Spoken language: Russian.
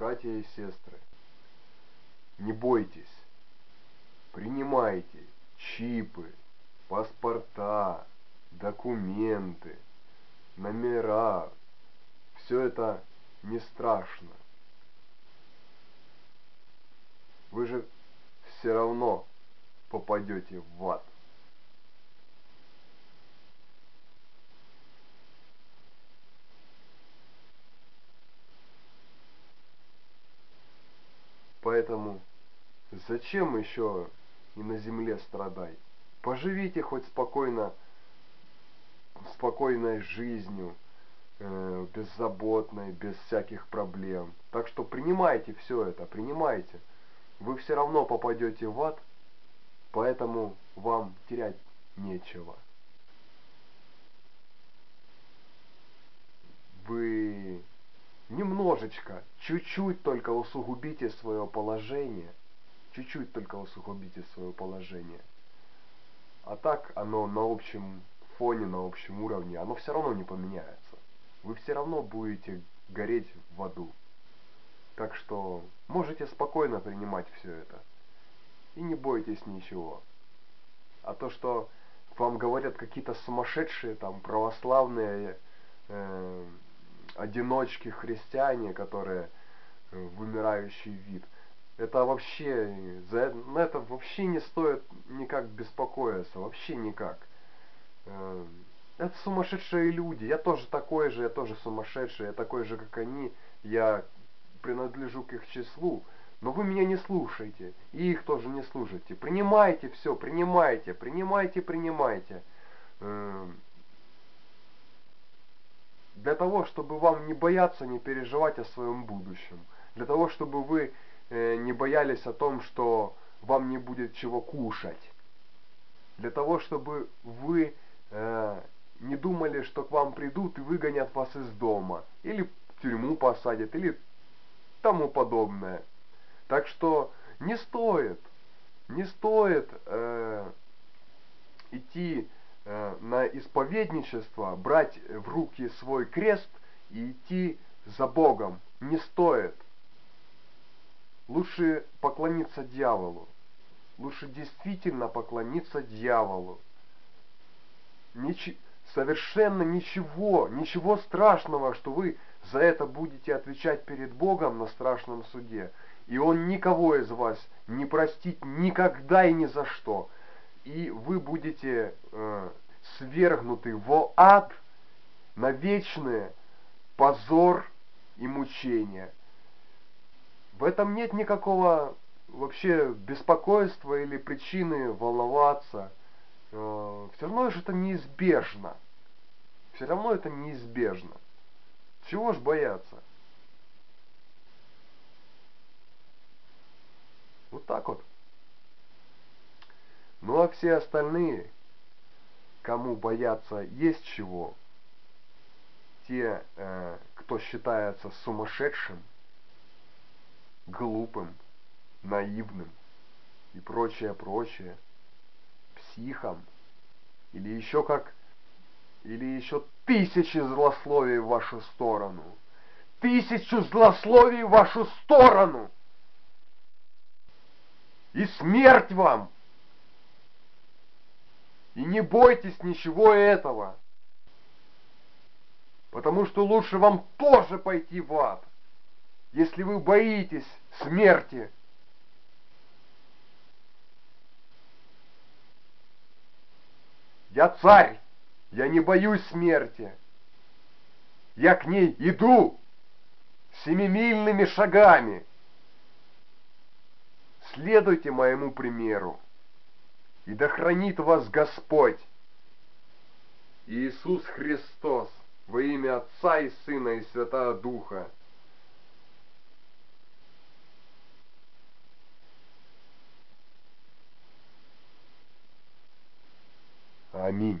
братья и сестры, не бойтесь, принимайте чипы, паспорта, документы, номера. Все это не страшно. Вы же все равно попадете в ад. Поэтому зачем еще и на земле страдать? Поживите хоть спокойно, спокойной жизнью, э, беззаботной, без всяких проблем. Так что принимайте все это, принимайте. Вы все равно попадете в ад, поэтому вам терять нечего. Вы немножечко, чуть-чуть только усугубите свое положение, чуть-чуть только усугубите свое положение. А так оно на общем фоне, на общем уровне, оно все равно не поменяется. Вы все равно будете гореть в аду. Так что можете спокойно принимать все это. И не бойтесь ничего. А то, что вам говорят какие-то сумасшедшие там православные э, одиночки христиане, которые э, вымирающий вид. Это вообще, за на это вообще не стоит никак беспокоиться, вообще никак. Э, это сумасшедшие люди, я тоже такой же, я тоже сумасшедший, я такой же, как они, я принадлежу к их числу, но вы меня не слушаете, и их тоже не слушайте. Принимайте все, принимайте, принимайте, принимайте. Для того, чтобы вам не бояться, не переживать о своем будущем, для того, чтобы вы э, не боялись о том, что вам не будет чего кушать, для того, чтобы вы э, не думали, что к вам придут и выгонят вас из дома, или в тюрьму посадят, или тому подобное. Так что не стоит, не стоит э, идти на исповедничество, брать в руки свой крест и идти за Богом не стоит. Лучше поклониться дьяволу. Лучше действительно поклониться дьяволу. Нич совершенно ничего, ничего страшного, что вы за это будете отвечать перед Богом на страшном суде. И Он никого из вас не простит никогда и ни за что и вы будете э, свергнуты в ад на вечное позор и мучение. В этом нет никакого вообще беспокойства или причины волноваться. Э, все равно же это неизбежно. Все равно это неизбежно. Чего ж бояться? Вот так вот. Все остальные, кому бояться есть чего, те, э, кто считается сумасшедшим, глупым, наивным и прочее, прочее, психом, или еще как, или еще тысячи злословий в вашу сторону, тысячу злословий в вашу сторону, и смерть вам! И не бойтесь ничего этого. Потому что лучше вам тоже пойти в ад, если вы боитесь смерти. Я царь, я не боюсь смерти. Я к ней иду семимильными шагами. Следуйте моему примеру и да хранит вас Господь. Иисус Христос во имя Отца и Сына и Святого Духа. Аминь.